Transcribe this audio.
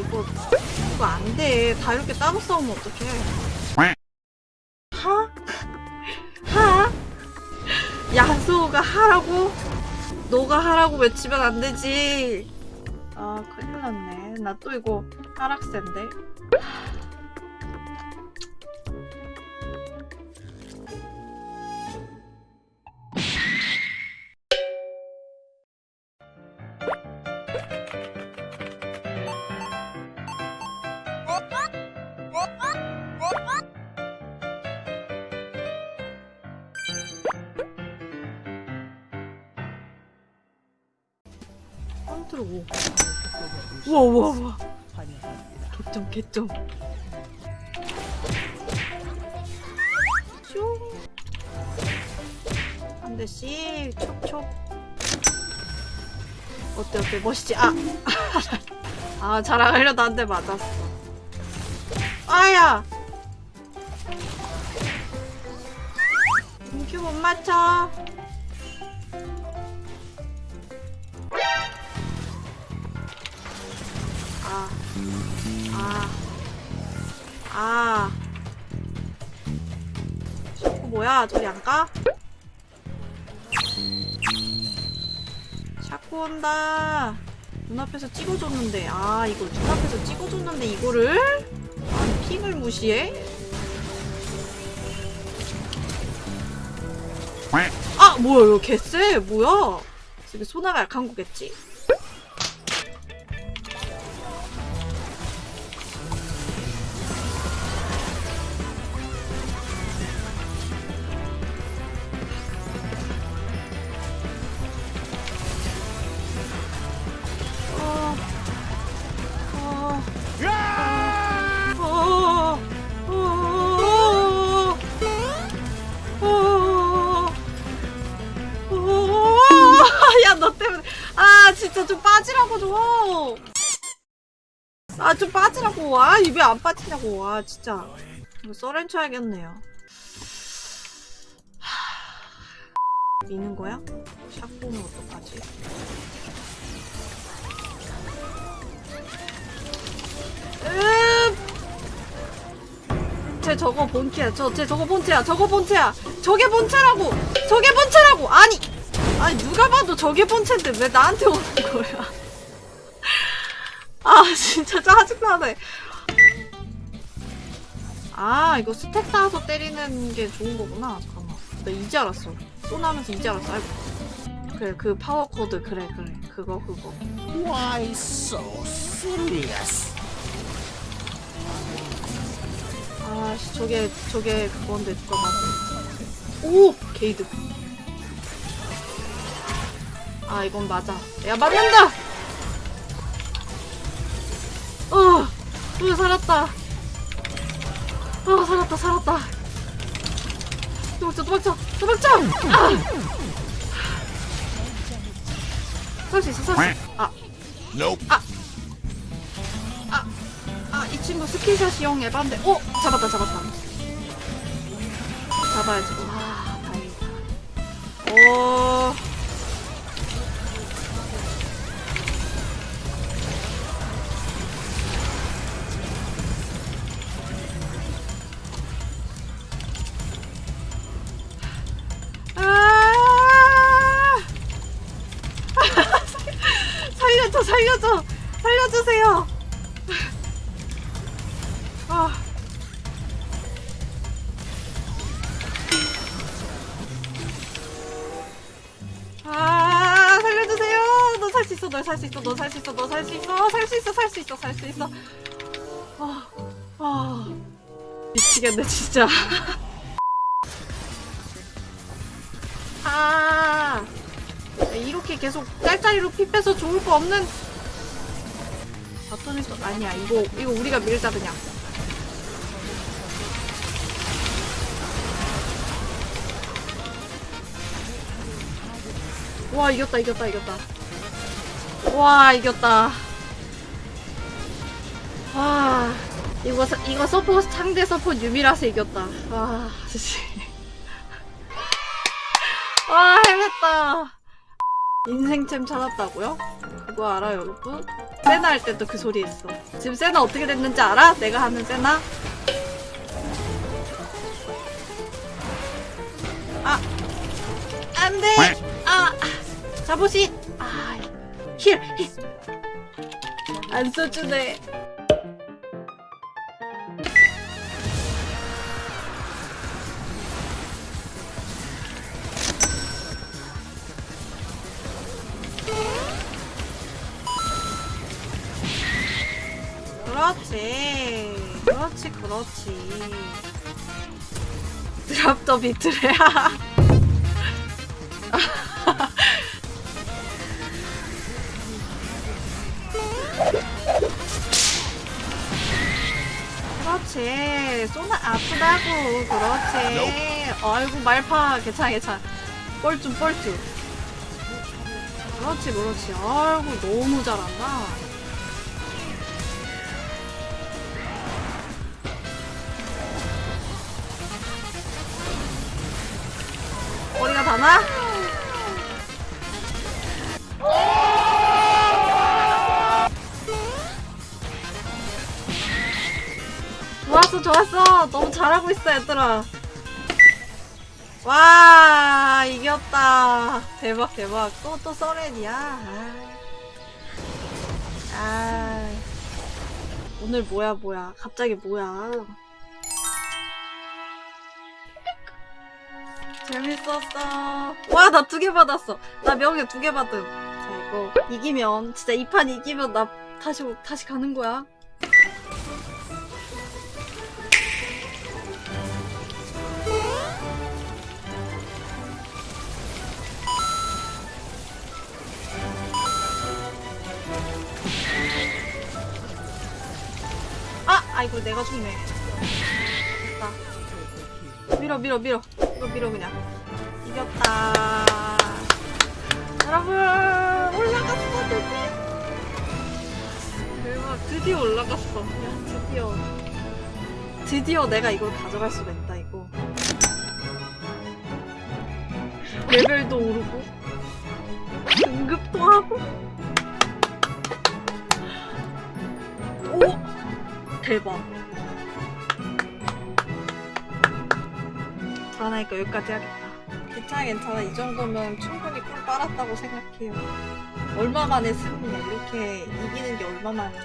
이거 이거 안돼 다 이렇게 따로 싸우면 어떡해 하? 하? 야수가 하라고? 너가 하라고 외치면 안 되지 아 큰일 났네 나 또 이거 하락세인데 컨트롤 5 우와 우와 우와. 개점 개점 슝한 대씩 촉촉. 어때 어때? 멋있지? 아! 아 자랑하려다 한 대 맞았어. 아야! 큐못 맞춰 아, 아, 아. 샤코 뭐야? 저리 안 가? 샤코 온다. 눈앞에서 찍어줬는데, 아, 이걸 눈앞에서 찍어줬는데, 이거를? 아니, 핑을 무시해? 아, 뭐야, 이거 개쎄? 뭐야? 되게 소나가 약한 거겠지? 진짜 좀 빠지라고 좀. 아, 좀 빠지라고. 아, 입에 안 빠지냐고. 아, 진짜. 써렌 쳐야겠네요. 하, 미는 거야? 샷보면 어떡하지? 쟤 저거 본체야. 저, 쟤 저거 본체야. 저거 본체야. 저게 본체라고. 저게 본체라고. 아니, 아니 누가 봐도 저게 본체인데 왜 나한테 오는 거야? 아 진짜 짜증나네. 아 이거 stack 쌓아서 때리는 게 좋은 거구나. 잠깐만. 나 이제 알았어. 쏘나면서 이제 알았어. 아이고. 그래 그 power chord 그래 그래 그거 그거. Why so serious? 아씨 저게 저게 그건데 누가 봐도 오 게이드 아 이건 맞아 야 맞는다 어, 어 살았다 어 살았다 살았다 도망쳐 도망쳐 도망쳐 아! 살수 있어 살수 있어 아 Nope. 아, 이 친구 스킬샷이용 에반데. 오! 잡았다, 잡았다. 잡아야지. 와, 다행이다. 오. 살려줘, 살려줘! 살려주세요! 아. 아, 있어, 너 살 수 있어, 너 살 수 있어, 너 살 수 있어, 살 수 있어, 살 수 있어, 살 수 있어. 아, 아, 미치겠네, 진짜. 아, 이렇게 계속 짤짤이로 피 빼서 좋을 거 없는. 바톤에서 아니야, 이거 이거 우리가 밀자 그냥. 와 이겼다 이겼다 이겼다. 와 이겼다. 와 이거 사- 이거 서포 상대 서포 유미라서 이겼다. 와 진짜 와 해냈다 인생템 찾았다고요? 그거 알아 여러분? 세나 할 때도 그 소리 했어 지금 세나 어떻게 됐는지 알아? 내가 하는 세나? 아 안돼 아 자보시 아힐힐안 써주네 그렇지. 그렇지 그렇지. 드랍 더 비트래야. 그렇지. 쏘나 아프다고. 그렇지. 아이고 말파. 괜찮아 괜찮아. 뻘쭘 뻘쭘. 그렇지 그렇지. 아이고 너무 잘한다 가 다나? 좋았어 좋았어. 너무 잘하고 있어 얘들아. 와 이겼다. 대박 대박. 또 또 써렌이야. 아. 아. 오늘 뭐야 뭐야. 갑자기 뭐야 재밌었어. 와 나 두 개 받았어. 나 명예 두 개 받음 자 이거 이기면 진짜 이 판 이기면 나 다시 다시 가는 거야. 아! 아이고 내가 죽네. 됐다 밀어 밀어 밀어. 이거 밀어 그냥. 이겼다. 여러분 올라갔어 드디어. 대박 드디어 올라갔어. 야 드디어. 드디어 내가 이걸 가져갈 수가 있다 이거. 레벨도 오르고 등급도 하고. 오 대박 귀찮으니까 여기까지 하겠다. 괜찮아 괜찮아. 이 정도면 충분히 꿀 빨았다고 생각해요. 얼마만에 승리 이렇게 이기는 게 얼마만이야